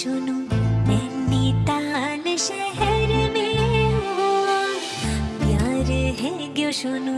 सुनो नैनीताल शहर में प्यार है क्यों सुनो